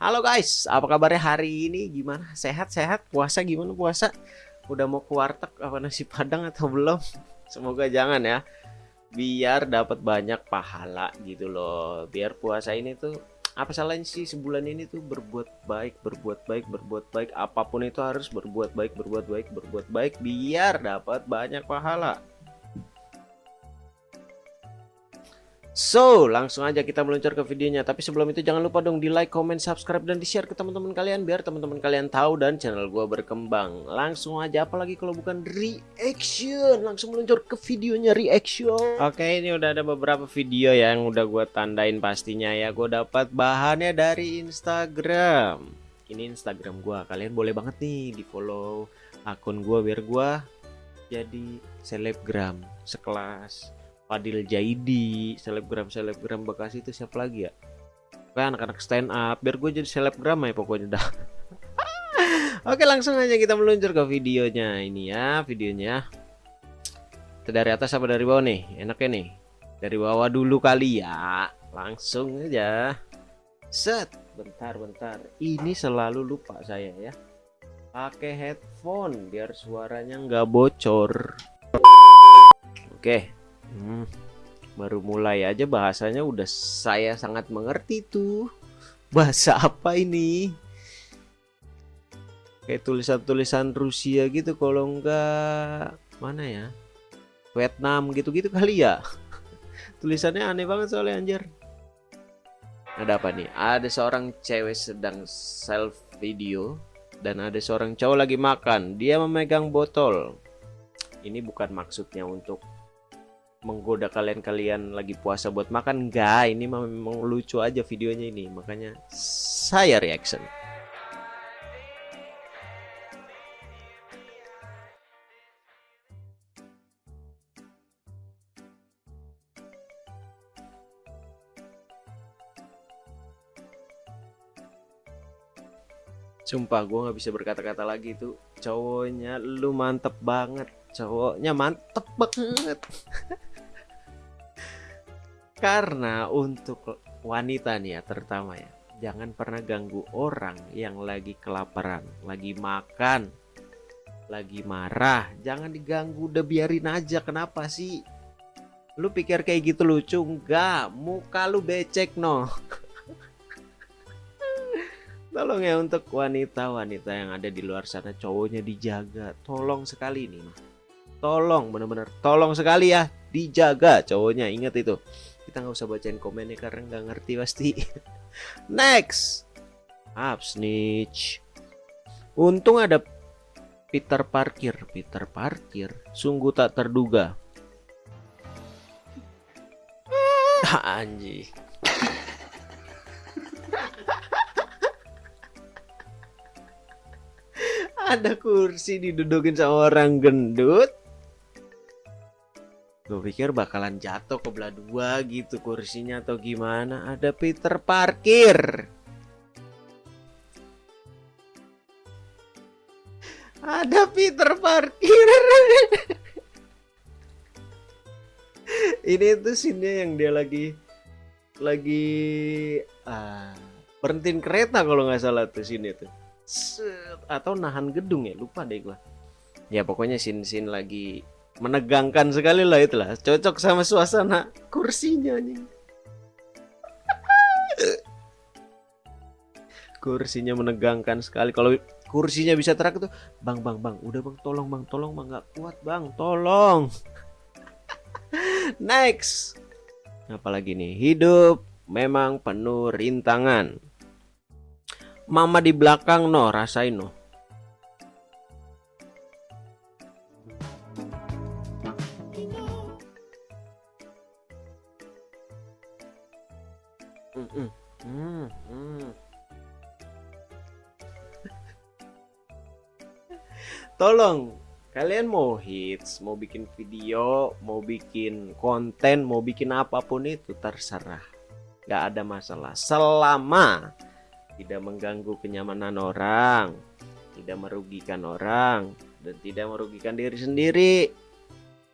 Halo guys, apa kabarnya hari ini? Gimana? Sehat-sehat? Puasa gimana puasa? Udah mau ke warteg apa nasi padang atau belum? Semoga jangan ya. Biar dapat banyak pahala gitu loh. Biar puasa ini tuh apa salahnya sih sebulan ini tuh berbuat baik, berbuat baik, berbuat baik. Apa pun itu harus berbuat baik, berbuat baik, berbuat baik biar dapat banyak pahala. So, langsung aja kita meluncur ke videonya. Tapi sebelum itu jangan lupa dong di like, comment, subscribe, dan di share ke teman-teman kalian biar teman-teman kalian tahu dan channel gua berkembang. Langsung aja, apalagi kalau bukan reaction, langsung meluncur ke videonya reaction. Oke, ini udah ada beberapa video ya yang udah gua tandain pastinya ya. Gue dapat bahannya dari Instagram. Ini Instagram gua. Kalian boleh banget nih di follow akun gua biar gua jadi selebgram sekelas Fadil Jaidi, selebgram-selebgram Bekasi itu siapa lagi ya? Kan anak-anak stand up, biar gue jadi selebgram ya pokoknya dah. Oke langsung aja kita meluncur ke videonya ini ya, videonya. Dari atas apa dari bawah nih? Enaknya nih. Dari bawah dulu kali ya. Langsung aja. Set, bentar-bentar. Ini selalu lupa saya ya. Pakai headphone biar suaranya nggak bocor. Oke, Hmm, baru mulai aja bahasanya udah saya sangat mengerti tuh. Bahasa apa ini? Kayak tulisan-tulisan Rusia gitu kalau enggak mana ya? Vietnam gitu-gitu kali ya. Tulisannya aneh banget soalnya anjir. Ada apa nih? Ada seorang cewek sedang self video dan ada seorang cowok lagi makan. Dia memegang botol. Ini bukan maksudnya untuk menggoda kalian-kalian lagi puasa buat makan? Enggak ini memang lucu aja videonya ini makanya saya reaction. Sumpah gue nggak bisa berkata-kata lagi tuh. Cowoknya lu mantep banget. Cowoknya mantep banget Karena untuk wanita nih ya terutama ya, jangan pernah ganggu orang yang lagi kelaparan, lagi makan, lagi marah. Jangan diganggu, udah biarin aja. Kenapa sih? Lu pikir kayak gitu lucu? Enggak, muka lu becek no. Tolong ya untuk wanita-wanita yang ada di luar sana cowoknya dijaga. Tolong sekali nih. Tolong bener-bener tolong sekali ya dijaga cowoknya. Ingat itu kita nggak usah bacain komennya karena nggak ngerti pasti. Next. Up snitch untung ada Peter Parkir Peter Parkir sungguh tak terduga. Anji ada kursi didudukin sama orang gendut Gue pikir bakalan jatuh ke belah dua gitu kursinya atau gimana. Ada Peter parkir. Ada Peter parkir. Ini tuh scene yang dia lagi lagi ah, berhentiin kereta kalau nggak salah tuh sini tuh. Atau nahan gedung ya, lupa deh gua. Ya pokoknya scene-scene lagi menegangkan sekali lah itulah. Cocok sama suasana kursinya nih kursinya menegangkan sekali. Kalau kursinya bisa terak tuh bang bang bang udah bang tolong bang tolong bang nggak kuat bang tolong. Next. Apalagi nih? Hidup memang penuh rintangan. Mama di belakang no rasain no Tolong kalian mau hits, mau bikin video, mau bikin konten, mau bikin apa pun itu terserah. Gak ada masalah selama tidak mengganggu kenyamanan orang, tidak merugikan orang, dan tidak merugikan diri sendiri.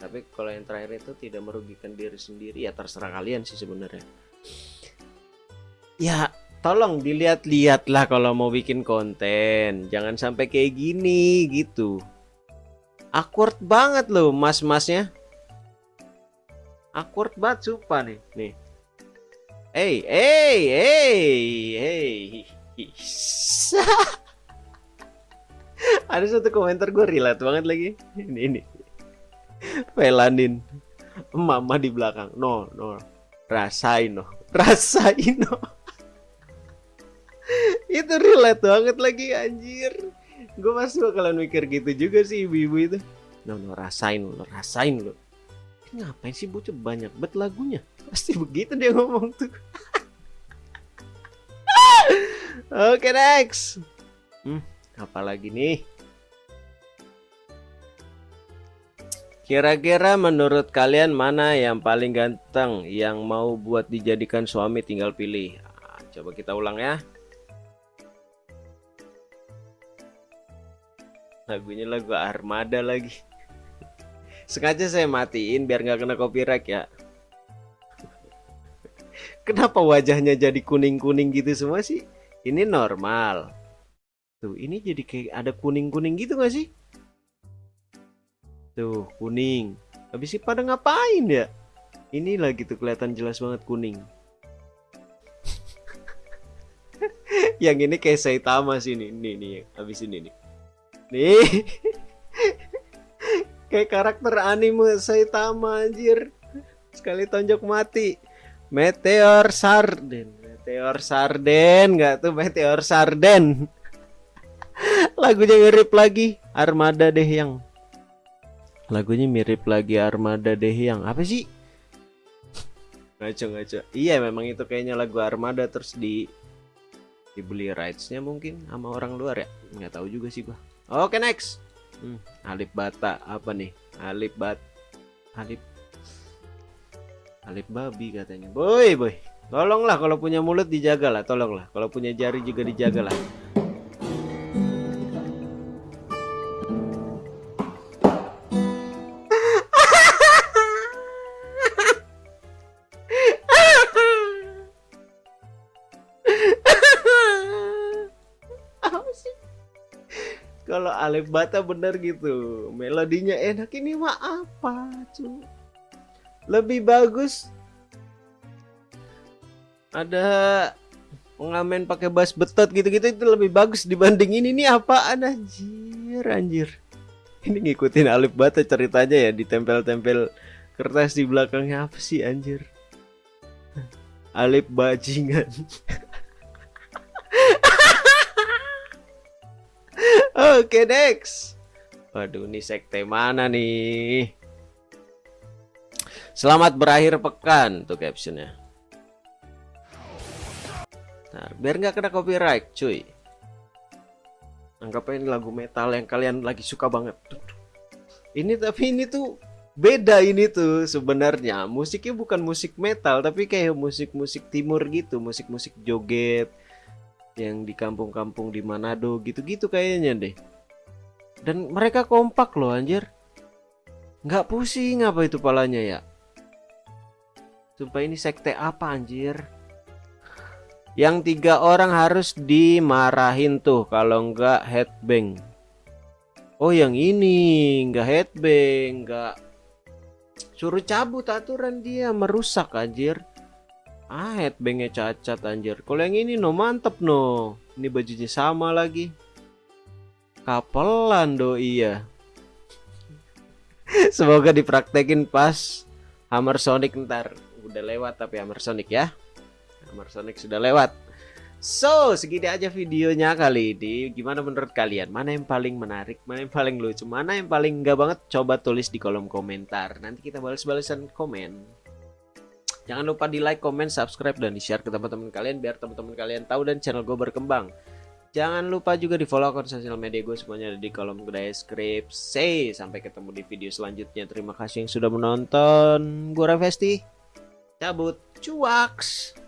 Tapi kalau yang terakhir itu tidak merugikan diri sendiri ya terserah kalian sih sebenarnya ya tolong dilihat-lihat lah kalau mau bikin konten. Jangan sampai kayak gini gitu. Awkward banget loh mas-masnya. Awkward banget sumpah nih. Nih. Hey hey hey hey. Ada satu komentar gue relate banget lagi. Ini ini. Velanin mama di belakang. No no. Rasain no. Rasain no itu relate banget lagi anjir. Gue pasti bakalan mikir gitu juga sih ibu-ibu itu. No, no rasain lo rasain lo ngapain sih bocah banyak bet lagunya. Pasti begitu dia ngomong tuh. Oke okay, next. Hmm, apalagi nih? Kira-kira menurut kalian mana yang paling ganteng yang mau buat dijadikan suami tinggal pilih. Nah, coba kita ulang ya. Lagunya lagu Armada lagi. Sengaja saya matiin biar nggak kena copyright ya. Kenapa wajahnya jadi kuning-kuning gitu semua sih? Ini normal. Tuh ini jadi kayak ada kuning-kuning gitu gak sih? Tuh kuning. Habis sih pada ngapain ya? Ini lagi tuh kelihatan jelas banget kuning. Yang ini kayak Saitama sih nih nih nih habis ini nih Nih. Kayak karakter anime Saitama anjir. Sekali tonjok mati. Meteor Sarden. Meteor Sarden nggak tuh Meteor Sarden. Lagunya mirip lagi Armada deh yang. Lagunya mirip lagi Armada deh yang. Apa sih? Ngaco ngaco. Iya memang itu kayaknya lagu Armada terus di dibeli rightsnya mungkin sama orang luar ya nggak tahu juga sih gua Oke next. Hmm, Alip Bata apa nih? Alip Bat Alip Alip babi katanya. Boy, boy. Tolonglah kalau punya mulut dijaga lah, tolonglah. Kalau punya jari juga dijaga kalau Alif Bata bener gitu melodinya enak ini mah apa cu? Lebih bagus. Ada pengamen pakai bass betot gitu-gitu itu lebih bagus dibanding ini. Nih apaan anjir anjir? Ini ngikutin Alif Bata ceritanya ya ditempel-tempel kertas di belakangnya. Apa sih anjir? Alif bajingan Oke, next. Waduh, ini sekte mana nih? Selamat berakhir pekan tuh captionnya. Nah, biar nggak kena copyright, cuy. Anggap ini lagu metal yang kalian lagi suka banget. Ini tapi ini tuh beda ini tuh sebenarnya. Musiknya bukan musik metal, tapi kayak musik-musik timur gitu, musik-musik joget yang di kampung-kampung di Manado gitu-gitu kayaknya deh dan mereka kompak loh anjir nggak pusing apa itu palanya ya Sumpah ini sekte apa anjir yang tiga orang harus dimarahin tuh kalau nggak headbang Oh yang ini nggak headbang nggak suruh cabut aturan dia merusak anjir Ah, headbangnya cacat anjir. Kalau yang ini no mantep no. Ini bajunya sama lagi. Kapelan do iya. Semoga dipraktekin pas Hammer Sonic ntar. Udah lewat tapi Hammer Sonic ya. Hammer Sonic sudah lewat. So, segini aja videonya kali ini. Gimana menurut kalian? Mana yang paling menarik? Mana yang paling lucu? Mana yang paling enggak banget? Coba tulis di kolom komentar. Nanti kita balas-balasan komen. Jangan lupa di like, comment, subscribe, dan di share ke teman-teman kalian biar teman-teman kalian tahu dan channel gue berkembang. Jangan lupa juga di follow akun sosial media gue semuanya ada di kolom deskripsi. Sampai ketemu di video selanjutnya. Terima kasih yang sudah menonton. Gue Rafesti. Cabut. Cuaks.